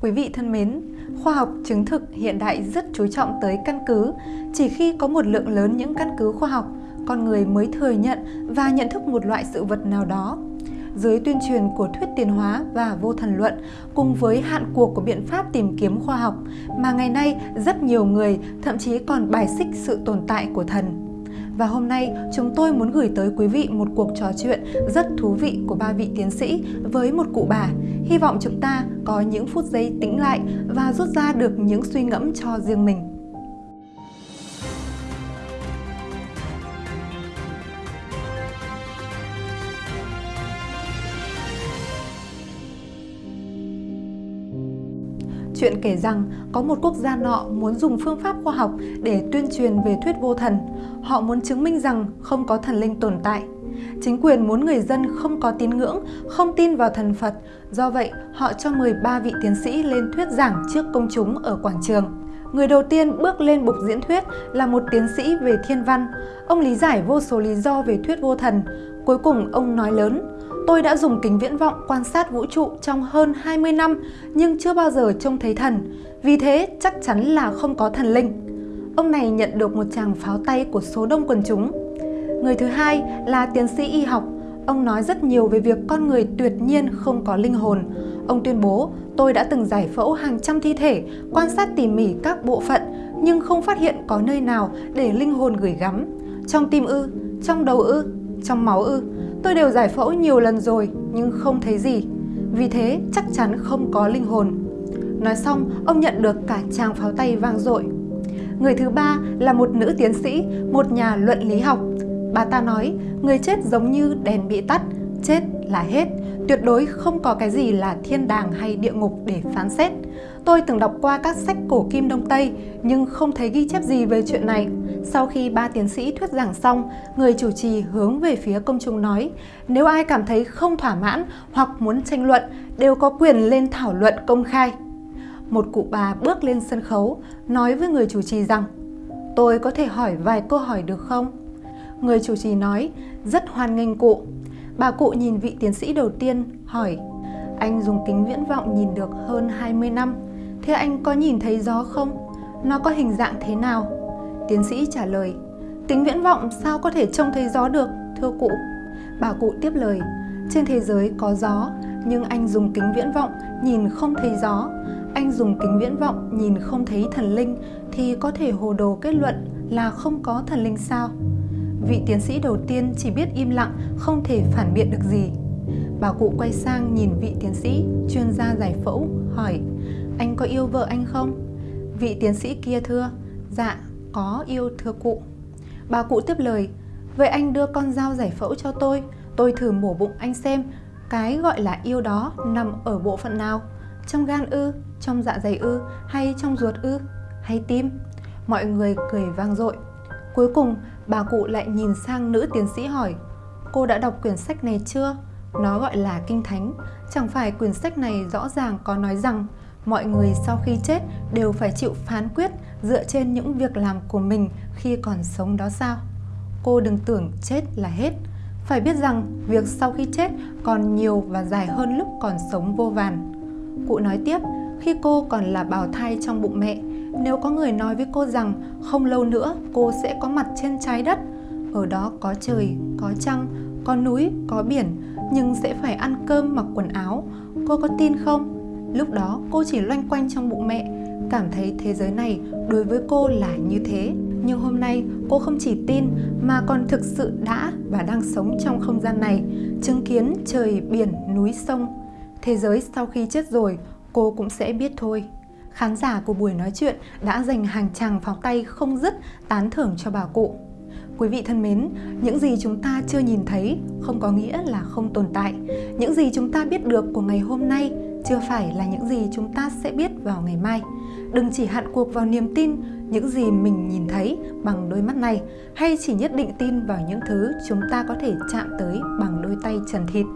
Quý vị thân mến, khoa học chứng thực hiện đại rất chú trọng tới căn cứ. Chỉ khi có một lượng lớn những căn cứ khoa học, con người mới thừa nhận và nhận thức một loại sự vật nào đó. Dưới tuyên truyền của thuyết tiến hóa và vô thần luận, cùng với hạn cuộc của biện pháp tìm kiếm khoa học, mà ngày nay rất nhiều người thậm chí còn bài xích sự tồn tại của thần và hôm nay, chúng tôi muốn gửi tới quý vị một cuộc trò chuyện rất thú vị của ba vị tiến sĩ với một cụ bà. Hy vọng chúng ta có những phút giây tĩnh lại và rút ra được những suy ngẫm cho riêng mình. Chuyện kể rằng có một quốc gia nọ muốn dùng phương pháp khoa học để tuyên truyền về thuyết vô thần. Họ muốn chứng minh rằng không có thần linh tồn tại. Chính quyền muốn người dân không có tín ngưỡng, không tin vào thần Phật. Do vậy, họ cho mời ba vị tiến sĩ lên thuyết giảng trước công chúng ở quảng trường. Người đầu tiên bước lên bục diễn thuyết là một tiến sĩ về thiên văn. Ông lý giải vô số lý do về thuyết vô thần. Cuối cùng ông nói lớn, Tôi đã dùng kính viễn vọng quan sát vũ trụ trong hơn 20 năm nhưng chưa bao giờ trông thấy thần. Vì thế chắc chắn là không có thần linh. Ông này nhận được một tràng pháo tay của số đông quần chúng. Người thứ hai là tiến sĩ y học. Ông nói rất nhiều về việc con người tuyệt nhiên không có linh hồn. Ông tuyên bố, tôi đã từng giải phẫu hàng trăm thi thể, quan sát tỉ mỉ các bộ phận, nhưng không phát hiện có nơi nào để linh hồn gửi gắm. Trong tim ư, trong đầu ư, trong máu ư. Tôi đều giải phẫu nhiều lần rồi nhưng không thấy gì. Vì thế chắc chắn không có linh hồn. Nói xong, ông nhận được cả tràng pháo tay vang dội. Người thứ ba là một nữ tiến sĩ, một nhà luận lý học. Bà ta nói, người chết giống như đèn bị tắt, chết là hết, tuyệt đối không có cái gì là thiên đàng hay địa ngục để phán xét. Tôi từng đọc qua các sách cổ kim Đông Tây nhưng không thấy ghi chép gì về chuyện này. Sau khi ba tiến sĩ thuyết giảng xong, người chủ trì hướng về phía công chúng nói nếu ai cảm thấy không thỏa mãn hoặc muốn tranh luận đều có quyền lên thảo luận công khai. Một cụ bà bước lên sân khấu nói với người chủ trì rằng Tôi có thể hỏi vài câu hỏi được không? Người chủ trì nói rất hoan nghênh cụ. Bà cụ nhìn vị tiến sĩ đầu tiên hỏi Anh dùng kính viễn vọng nhìn được hơn 20 năm Thế anh có nhìn thấy gió không? Nó có hình dạng thế nào? Tiến sĩ trả lời, tính viễn vọng sao có thể trông thấy gió được, thưa cụ? Bà cụ tiếp lời, trên thế giới có gió, nhưng anh dùng kính viễn vọng nhìn không thấy gió. Anh dùng kính viễn vọng nhìn không thấy thần linh thì có thể hồ đồ kết luận là không có thần linh sao? Vị tiến sĩ đầu tiên chỉ biết im lặng, không thể phản biện được gì. Bà cụ quay sang nhìn vị tiến sĩ, chuyên gia giải phẫu, hỏi Anh có yêu vợ anh không? Vị tiến sĩ kia thưa Dạ, có yêu thưa cụ. Bà cụ tiếp lời Vậy anh đưa con dao giải phẫu cho tôi Tôi thử mổ bụng anh xem Cái gọi là yêu đó nằm ở bộ phận nào Trong gan ư, trong dạ dày ư Hay trong ruột ư, hay tim? Mọi người cười vang dội. Cuối cùng bà cụ lại nhìn sang nữ tiến sĩ hỏi Cô đã đọc quyển sách này chưa? Nó gọi là Kinh Thánh. Chẳng phải quyển sách này rõ ràng có nói rằng mọi người sau khi chết đều phải chịu phán quyết dựa trên những việc làm của mình khi còn sống đó sao? Cô đừng tưởng chết là hết. Phải biết rằng việc sau khi chết còn nhiều và dài hơn lúc còn sống vô vàn. Cụ nói tiếp, khi cô còn là bào thai trong bụng mẹ, nếu có người nói với cô rằng không lâu nữa cô sẽ có mặt trên trái đất, ở đó có trời, có trăng, có núi, có biển, nhưng sẽ phải ăn cơm mặc quần áo, cô có tin không? Lúc đó cô chỉ loanh quanh trong bụng mẹ, cảm thấy thế giới này đối với cô là như thế. Nhưng hôm nay cô không chỉ tin mà còn thực sự đã và đang sống trong không gian này, chứng kiến trời, biển, núi, sông. Thế giới sau khi chết rồi, cô cũng sẽ biết thôi. Khán giả của buổi nói chuyện đã dành hàng tràng pháo tay không dứt tán thưởng cho bà cụ. Quý vị thân mến, những gì chúng ta chưa nhìn thấy không có nghĩa là không tồn tại. Những gì chúng ta biết được của ngày hôm nay chưa phải là những gì chúng ta sẽ biết vào ngày mai. Đừng chỉ hạn cuộc vào niềm tin, những gì mình nhìn thấy bằng đôi mắt này, hay chỉ nhất định tin vào những thứ chúng ta có thể chạm tới bằng đôi tay trần thịt.